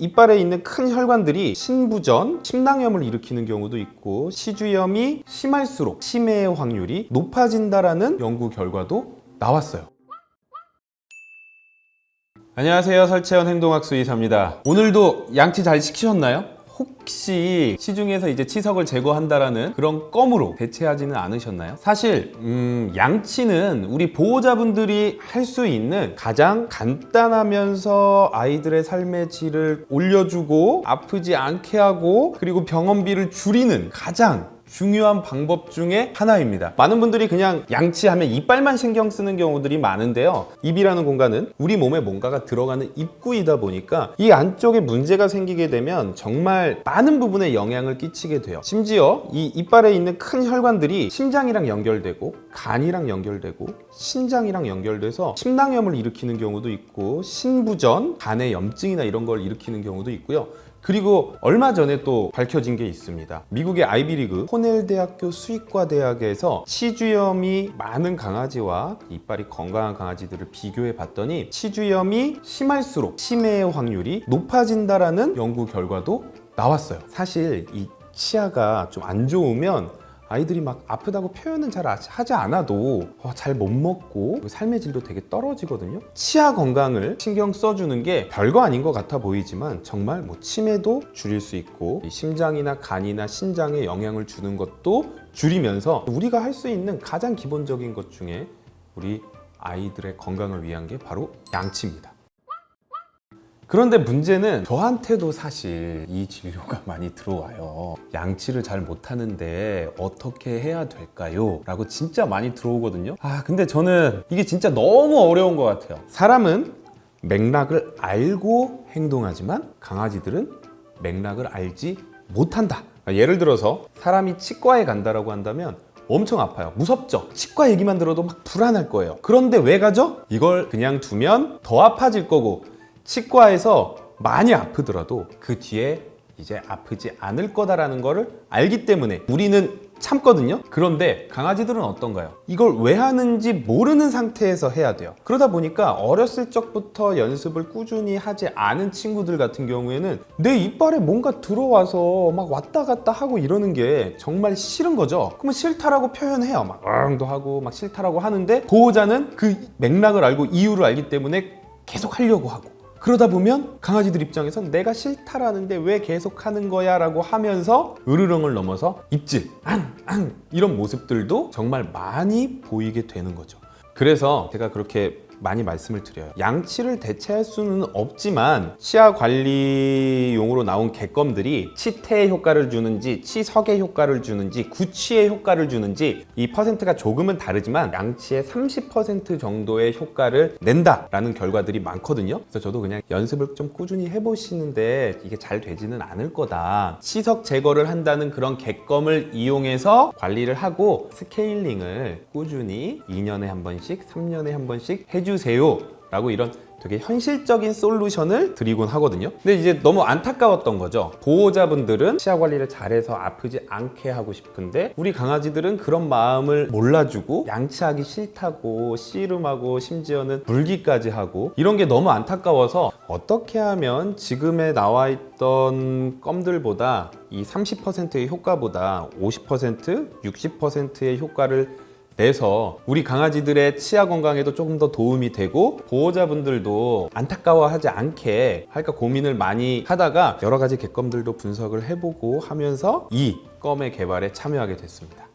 이빨에 있는 큰 혈관들이 신부전, 심낭염을 일으키는 경우도 있고 시주염이 심할수록 치매의 확률이 높아진다라는 연구 결과도 나왔어요. 안녕하세요. 설채연 행동학수 의사입니다. 오늘도 양치 잘 시키셨나요? 혹시 시중에서 이제 치석을 제거한다라는 그런 껌으로 대체하지는 않으셨나요? 사실 음, 양치는 우리 보호자분들이 할 수 있는 가장 간단하면서 아이들의 삶의 질을 올려주고 아프지 않게 하고 그리고 병원비를 줄이는 가장 중요한 방법 중에 하나입니다. 많은 분들이 그냥 양치하면 이빨만 신경 쓰는 경우들이 많은데요. 입이라는 공간은 우리 몸에 뭔가가 들어가는 입구이다 보니까 이 안쪽에 문제가 생기게 되면 정말 많은 부분에 영향을 끼치게 돼요. 심지어 이 이빨에 있는 큰 혈관들이 심장이랑 연결되고 간이랑 연결되고 신장이랑 연결돼서 심낭염을 일으키는 경우도 있고 신부전, 간의 염증이나 이런 걸 일으키는 경우도 있고요. 그리고 얼마 전에 또 밝혀진 게 있습니다. 미국의 아이비리그 코넬 대학교 수의과 대학에서 치주염이 많은 강아지와 이빨이 건강한 강아지들을 비교해 봤더니 치주염이 심할수록 치매의 확률이 높아진다라는 연구 결과도 나왔어요. 사실 이 치아가 좀 안 좋으면 아이들이 막 아프다고 표현은 잘 하지 않아도 어, 잘못 먹고 삶의 질도 되게 떨어지거든요. 치아 건강을 신경 써주는 게 별거 아닌 것 같아 보이지만 정말 뭐 치매도 줄일 수 있고 이 심장이나 간이나 신장에 영향을 주는 것도 줄이면서 우리가 할 수 있는 가장 기본적인 것 중에 우리 아이들의 건강을 위한 게 바로 양치입니다 그런데 문제는 저한테도 사실 이 진료가 많이 들어와요. 양치를 잘 못하는데 어떻게 해야 될까요? 라고 진짜 많이 들어오거든요. 아 근데 저는 이게 진짜 너무 어려운 것 같아요. 사람은 맥락을 알고 행동하지만 강아지들은 맥락을 알지 못한다. 예를 들어서 사람이 치과에 간다라고 한다면 엄청 아파요. 무섭죠? 치과 얘기만 들어도 막 불안할 거예요. 그런데 왜 가죠? 이걸 그냥 두면 더 아파질 거고 치과에서 많이 아프더라도 그 뒤에 이제 아프지 않을 거다라는 거를 알기 때문에 우리는 참거든요. 그런데 강아지들은 어떤가요? 이걸 왜 하는지 모르는 상태에서 해야 돼요. 그러다 보니까 어렸을 적부터 연습을 꾸준히 하지 않은 친구들 같은 경우에는 내 이빨에 뭔가 들어와서 막 왔다 갔다 하고 이러는 게 정말 싫은 거죠. 그러면 싫다라고 표현해요. 막 응도 하고 막 싫다라고 하는데 보호자는 그 맥락을 알고 이유를 알기 때문에 계속 하려고 하고 그러다 보면 강아지들 입장에선 내가 싫다라는데 왜 계속 하는 거야? 라고 하면서 으르렁을 넘어서 입질, 앙, 앙 이런 모습들도 정말 많이 보이게 되는 거죠. 그래서 제가 그렇게 많이 말씀을 드려요. 양치를 대체할 수는 없지만 치아 관리용으로 나온 객검들이 치태의 효과를 주는지 치석의 효과를 주는지 구취의 효과를 주는지 이 퍼센트가 조금은 다르지만 양치의 30% 정도의 효과를 낸다라는 결과들이 많거든요. 그래서 저도 그냥 연습을 좀 꾸준히 해보시는데 이게 잘 되지는 않을 거다. 치석 제거를 한다는 그런 객검을 이용해서 관리를 하고 스케일링을 꾸준히 2년에 한 번씩 3년에 한 번씩 해주 해주세요 라고 이런 되게 현실적인 솔루션을 드리곤 하거든요. 근데 이제 너무 안타까웠던 거죠. 보호자분들은 치아 관리를 잘해서 아프지 않게 하고 싶은데 우리 강아지들은 그런 마음을 몰라주고 양치하기 싫다고 씨름하고 심지어는 물기까지 하고 이런 게 너무 안타까워서 어떻게 하면 지금에 나와 있던 껌들보다 이 30%의 효과보다 50% 60%의 효과를 내서 우리 강아지들의 치아 건강에도 조금 더 도움이 되고 보호자분들도 안타까워하지 않게 할까 고민을 많이 하다가 여러 가지 객검들도 분석을 해보고 하면서 이 껌의 개발에 참여하게 됐습니다.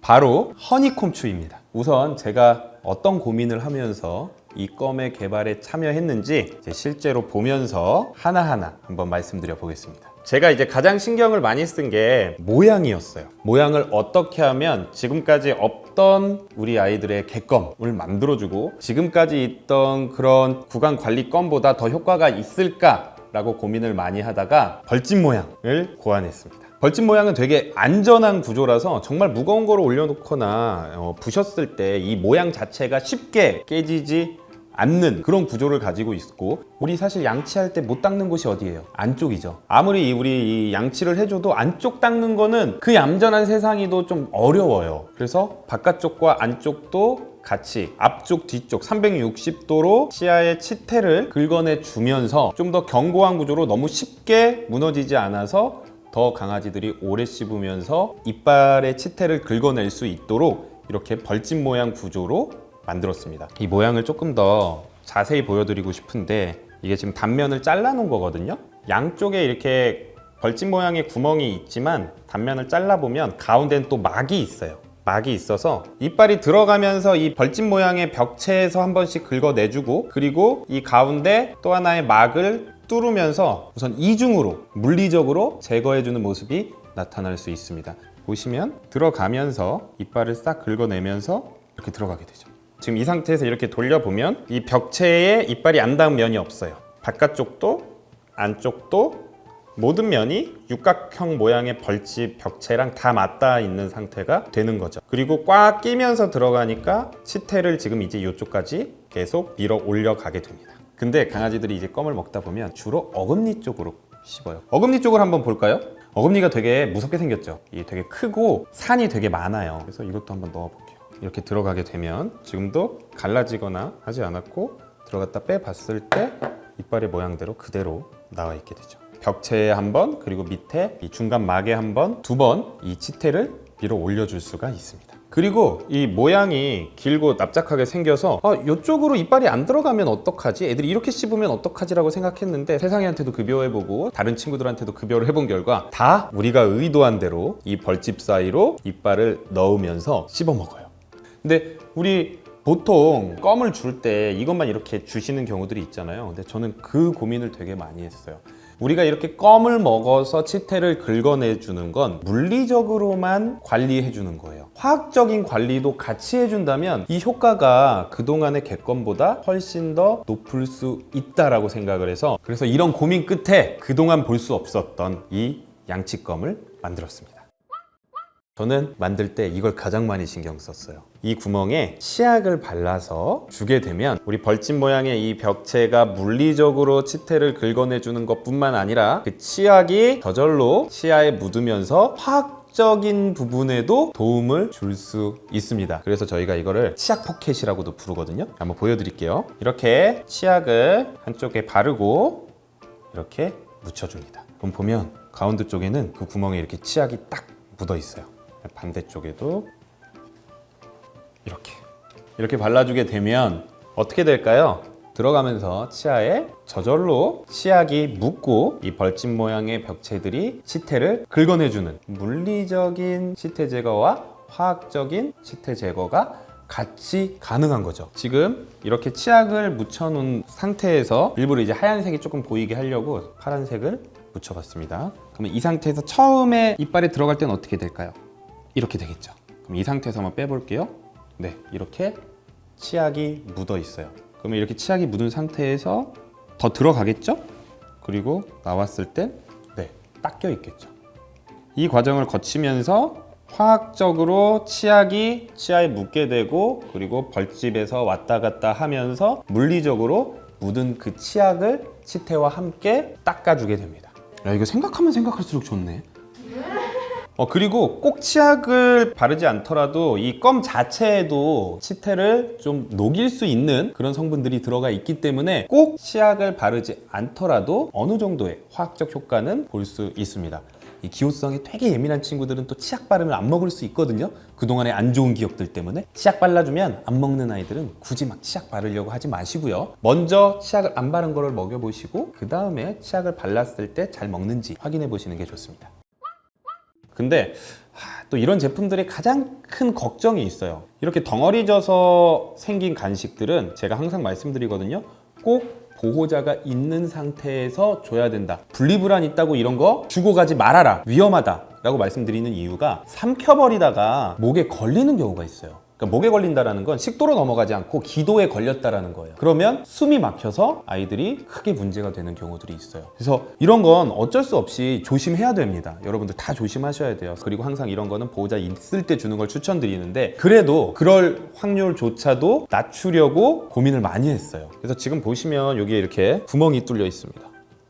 바로 허니콤추입니다. 우선 제가 어떤 고민을 하면서 이 껌의 개발에 참여했는지 실제로 보면서 하나하나 한번 말씀드려 보겠습니다. 제가 이제 가장 신경을 많이 쓴 게 모양이었어요. 모양을 어떻게 하면 지금까지 없던 우리 아이들의 객검을 만들어주고 지금까지 있던 그런 구강 관리껌보다 더 효과가 있을까 라고 고민을 많이 하다가 벌집 모양을 고안했습니다. 벌집 모양은 되게 안전한 구조라서 정말 무거운 거를 올려놓거나 어, 부셨을 때 이 모양 자체가 쉽게 깨지지 않는 그런 구조를 가지고 있고 우리 사실 양치할 때 못 닦는 곳이 어디예요? 안쪽이죠 아무리 우리 양치를 해줘도 안쪽 닦는 거는 그 얌전한 세상이도 좀 어려워요 그래서 바깥쪽과 안쪽도 같이 앞쪽 뒤쪽 360도로 치아의 치태를 긁어내 주면서 좀 더 견고한 구조로 너무 쉽게 무너지지 않아서 더 강아지들이 오래 씹으면서 이빨의 치태를 긁어낼 수 있도록 이렇게 벌집 모양 구조로 만들었습니다. 이 모양을 조금 더 자세히 보여드리고 싶은데 이게 지금 단면을 잘라 놓은 거거든요. 양쪽에 이렇게 벌집 모양의 구멍이 있지만 단면을 잘라보면 가운데는 또 막이 있어요. 막이 있어서 이빨이 들어가면서 이 벌집 모양의 벽체에서 한 번씩 긁어내주고 그리고 이 가운데 또 하나의 막을 뚫으면서 우선 이중으로 물리적으로 제거해주는 모습이 나타날 수 있습니다. 보시면 들어가면서 이빨을 싹 긁어내면서 이렇게 들어가게 되죠. 지금 이 상태에서 이렇게 돌려보면 이 벽체에 이빨이 안 닿은 면이 없어요. 바깥쪽도 안쪽도 모든 면이 육각형 모양의 벌집 벽체랑 다 맞닿아 있는 상태가 되는 거죠. 그리고 꽉 끼면서 들어가니까 치태를 지금 이제 이쪽까지 계속 밀어 올려가게 됩니다. 근데 강아지들이 이제 껌을 먹다 보면 주로 어금니 쪽으로 씹어요. 어금니 쪽을 한번 볼까요? 어금니가 되게 무섭게 생겼죠. 이게 되게 크고 산이 되게 많아요. 그래서 이것도 한번 넣어볼게요. 이렇게 들어가게 되면 지금도 갈라지거나 하지 않았고 들어갔다 빼봤을 때 이빨의 모양대로 그대로 나와 있게 되죠. 벽체에 한 번, 그리고 밑에 이 중간 막에 한 번, 두 번 이 치태를 밀어 올려줄 수가 있습니다. 그리고 이 모양이 길고 납작하게 생겨서 아, 이쪽으로 이빨이 안 들어가면 어떡하지? 애들이 이렇게 씹으면 어떡하지 라고 생각했는데 세상이한테도 급여해보고 다른 친구들한테도 급여를 해본 결과 다 우리가 의도한 대로 이 벌집 사이로 이빨을 넣으면서 씹어 먹어요. 근데 우리 보통 껌을 줄 때 이것만 이렇게 주시는 경우들이 있잖아요. 근데 저는 그 고민을 되게 많이 했어요. 우리가 이렇게 껌을 먹어서 치태를 긁어내 주는 건 물리적으로만 관리해 주는 거예요. 화학적인 관리도 같이 해준다면 이 효과가 그동안의 객껌보다 훨씬 더 높을 수 있다라고 생각을 해서 그래서 이런 고민 끝에 그동안 볼 수 없었던 이 양치껌을 만들었습니다. 저는 만들 때 이걸 가장 많이 신경 썼어요. 이 구멍에 치약을 발라서 주게 되면 우리 벌집 모양의 이 벽체가 물리적으로 치태를 긁어내주는 것 뿐만 아니라 그 치약이 저절로 치아에 묻으면서 화학적인 부분에도 도움을 줄 수 있습니다. 그래서 저희가 이거를 치약 포켓이라고도 부르거든요. 한번 보여드릴게요. 이렇게 치약을 한쪽에 바르고 이렇게 묻혀줍니다. 그럼 보면 가운데 쪽에는 그 구멍에 이렇게 치약이 딱 묻어 있어요. 반대쪽에도 이렇게 이렇게 발라주게 되면 어떻게 될까요? 들어가면서 치아에 저절로 치약이 묻고 이 벌집 모양의 벽체들이 치태를 긁어내주는 물리적인 치태 제거와 화학적인 치태 제거가 같이 가능한 거죠. 지금 이렇게 치약을 묻혀놓은 상태에서 일부러 이제 하얀색이 조금 보이게 하려고 파란색을 묻혀봤습니다. 그러면 이 상태에서 처음에 이빨에 들어갈 때는 어떻게 될까요? 이렇게 되겠죠. 그럼 이 상태에서 한번 빼볼게요. 네, 이렇게 치약이 묻어 있어요. 그러면 이렇게 치약이 묻은 상태에서 더 들어가겠죠? 그리고 나왔을 때 네, 닦여 있겠죠. 이 과정을 거치면서 화학적으로 치약이 치아에 묻게 되고 그리고 벌집에서 왔다 갔다 하면서 물리적으로 묻은 그 치약을 치태와 함께 닦아주게 됩니다. 야, 이거 생각하면 생각할수록 좋네. 어, 그리고 꼭 치약을 바르지 않더라도 이 껌 자체에도 치태를 좀 녹일 수 있는 그런 성분들이 들어가 있기 때문에 꼭 치약을 바르지 않더라도 어느 정도의 화학적 효과는 볼 수 있습니다. 이 기호성이 되게 예민한 친구들은 또 치약 바르면 안 먹을 수 있거든요. 그동안의 안 좋은 기억들 때문에 치약 발라주면 안 먹는 아이들은 굳이 막 치약 바르려고 하지 마시고요. 먼저 치약을 안 바른 거를 먹여보시고 그 다음에 치약을 발랐을 때 잘 먹는지 확인해 보시는 게 좋습니다. 근데 하, 또 이런 제품들의 가장 큰 걱정이 있어요. 이렇게 덩어리 져서 생긴 간식들은 제가 항상 말씀드리거든요. 꼭 보호자가 있는 상태에서 줘야 된다. 분리불안 있다고 이런 거 주고 가지 말아라. 위험하다. 라고 말씀드리는 이유가 삼켜버리다가 목에 걸리는 경우가 있어요. 그러니까 목에 걸린다는 건 식도로 넘어가지 않고 기도에 걸렸다라는 거예요. 그러면 숨이 막혀서 아이들이 크게 문제가 되는 경우들이 있어요. 그래서 이런 건 어쩔 수 없이 조심해야 됩니다. 여러분들 다 조심하셔야 돼요. 그리고 항상 이런 거는 보호자 있을 때 주는 걸 추천드리는데 그래도 그럴 확률조차도 낮추려고 고민을 많이 했어요. 그래서 지금 보시면 여기에 이렇게 구멍이 뚫려 있습니다.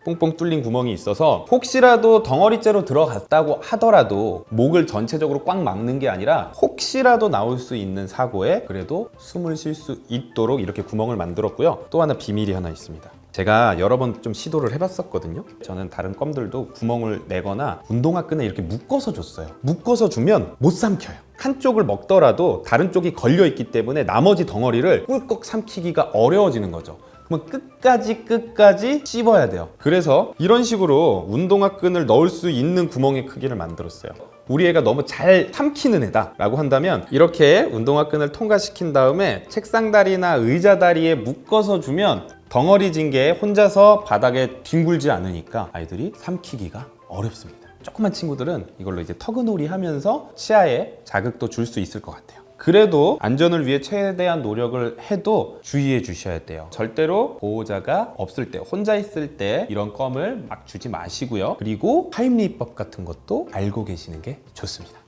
뽕뽕 뚫린 구멍이 있어서 혹시라도 덩어리째로 들어갔다고 하더라도 목을 전체적으로 꽉 막는 게 아니라 혹시라도 나올 수 있는 사고에 그래도 숨을 쉴 수 있도록 이렇게 구멍을 만들었고요. 또 하나 비밀이 하나 있습니다. 제가 여러 번 좀 시도를 해봤었거든요. 저는 다른 껌들도 구멍을 내거나 운동화 끈에 이렇게 묶어서 줬어요. 묶어서 주면 못 삼켜요. 한쪽을 먹더라도 다른 쪽이 걸려 있기 때문에 나머지 덩어리를 꿀꺽 삼키기가 어려워지는 거죠. 그러면 끝까지 끝까지 씹어야 돼요. 그래서 이런 식으로 운동화 끈을 넣을 수 있는 구멍의 크기를 만들었어요. 우리 애가 너무 잘 삼키는 애다 라고 한다면 이렇게 운동화 끈을 통과시킨 다음에 책상 다리나 의자 다리에 묶어서 주면 덩어리진 게 혼자서 바닥에 뒹굴지 않으니까 아이들이 삼키기가 어렵습니다. 조그만 친구들은 이걸로 이제 터그놀이 하면서 치아에 자극도 줄 수 있을 것 같아요. 그래도 안전을 위해 최대한 노력을 해도 주의해 주셔야 돼요. 절대로 보호자가 없을 때, 혼자 있을 때 이런 껌을 막 주지 마시고요. 그리고 타임리법 같은 것도 알고 계시는 게 좋습니다.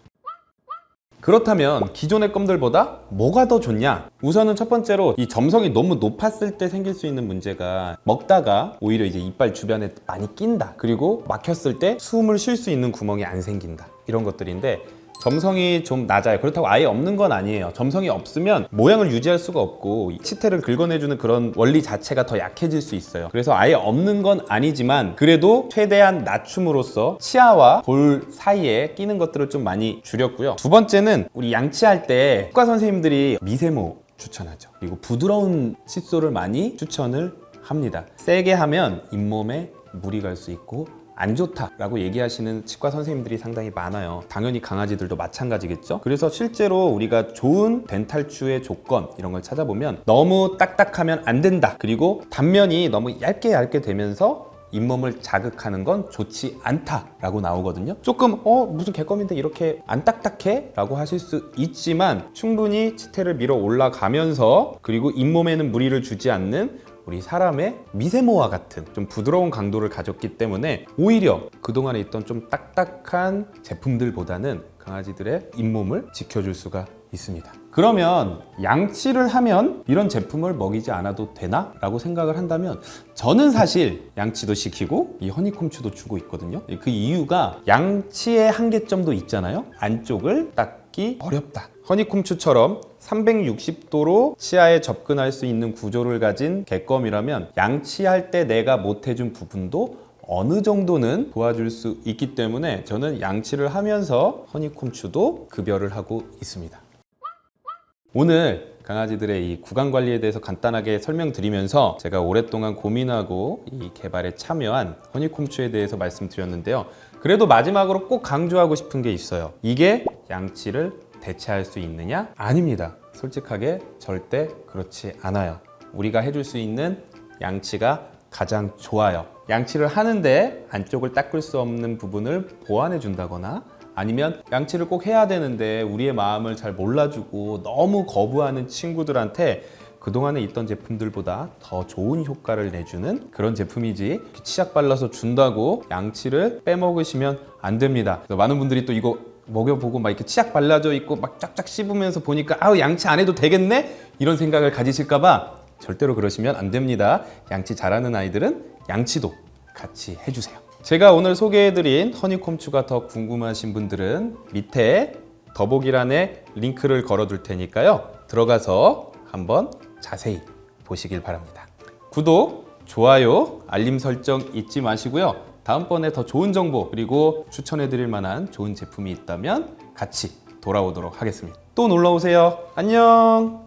그렇다면 기존의 껌들보다 뭐가 더 좋냐? 우선은 첫 번째로 이 점성이 너무 높았을 때 생길 수 있는 문제가 먹다가 오히려 이제 이빨 주변에 많이 낀다. 그리고 막혔을 때 숨을 쉴 수 있는 구멍이 안 생긴다. 이런 것들인데 점성이 좀 낮아요. 그렇다고 아예 없는 건 아니에요. 점성이 없으면 모양을 유지할 수가 없고 이 치태를 긁어내주는 그런 원리 자체가 더 약해질 수 있어요. 그래서 아예 없는 건 아니지만 그래도 최대한 낮춤으로써 치아와 볼 사이에 끼는 것들을 좀 많이 줄였고요. 두 번째는 우리 양치할 때 치과 선생님들이 미세모 추천하죠. 그리고 부드러운 칫솔을 많이 추천을 합니다. 세게 하면 잇몸에 물이 갈 수 있고 안 좋다라고 얘기하시는 치과 선생님들이 상당히 많아요. 당연히 강아지들도 마찬가지겠죠. 그래서 실제로 우리가 좋은 덴탈추의 조건 이런 걸 찾아보면 너무 딱딱하면 안 된다. 그리고 단면이 너무 얇게 얇게 되면서 잇몸을 자극하는 건 좋지 않다라고 나오거든요. 조금 어 무슨 개껌인데 이렇게 안 딱딱해? 라고 하실 수 있지만 충분히 치태를 밀어 올라가면서 그리고 잇몸에는 무리를 주지 않는 우리 사람의 미세모와 같은 좀 부드러운 강도를 가졌기 때문에 오히려 그동안에 있던 좀 딱딱한 제품들보다는 강아지들의 잇몸을 지켜줄 수가 있습니다. 그러면 양치를 하면 이런 제품을 먹이지 않아도 되나? 라고 생각을 한다면 저는 사실 양치도 시키고 이 허니콤추도 주고 있거든요. 그 이유가 양치의 한계점도 있잖아요. 안쪽을 닦기 어렵다. 허니콤추처럼 360도로 치아에 접근할 수 있는 구조를 가진 개껌이라면 양치할 때 내가 못해준 부분도 어느 정도는 도와줄 수 있기 때문에 저는 양치를 하면서 허니콤추도 급여를 하고 있습니다. 오늘 강아지들의 이 구강 관리에 대해서 간단하게 설명드리면서 제가 오랫동안 고민하고 이 개발에 참여한 허니콤추에 대해서 말씀드렸는데요. 그래도 마지막으로 꼭 강조하고 싶은 게 있어요. 이게 양치를 대체할 수 있느냐? 아닙니다. 솔직하게 절대 그렇지 않아요. 우리가 해줄 수 있는 양치가 가장 좋아요. 양치를 하는데 안쪽을 닦을 수 없는 부분을 보완해 준다거나 아니면 양치를 꼭 해야 되는데 우리의 마음을 잘 몰라주고 너무 거부하는 친구들한테 그동안에 있던 제품들보다 더 좋은 효과를 내주는 그런 제품이지 치약 발라서 준다고 양치를 빼먹으시면 안 됩니다. 많은 분들이 또 이거 먹여보고 막 이렇게 치약 발라져 있고 막 쫙쫙 씹으면서 보니까 아우 양치 안 해도 되겠네? 이런 생각을 가지실까봐 절대로 그러시면 안 됩니다. 양치 잘하는 아이들은 양치도 같이 해주세요. 제가 오늘 소개해드린 허니콤추가 더 궁금하신 분들은 밑에 더보기란에 링크를 걸어둘 테니까요. 들어가서 한번 자세히 보시길 바랍니다. 구독, 좋아요, 알림 설정 잊지 마시고요. 다음번에 더 좋은 정보 그리고 추천해 드릴 만한 좋은 제품이 있다면 같이 돌아오도록 하겠습니다. 또 놀러오세요. 안녕!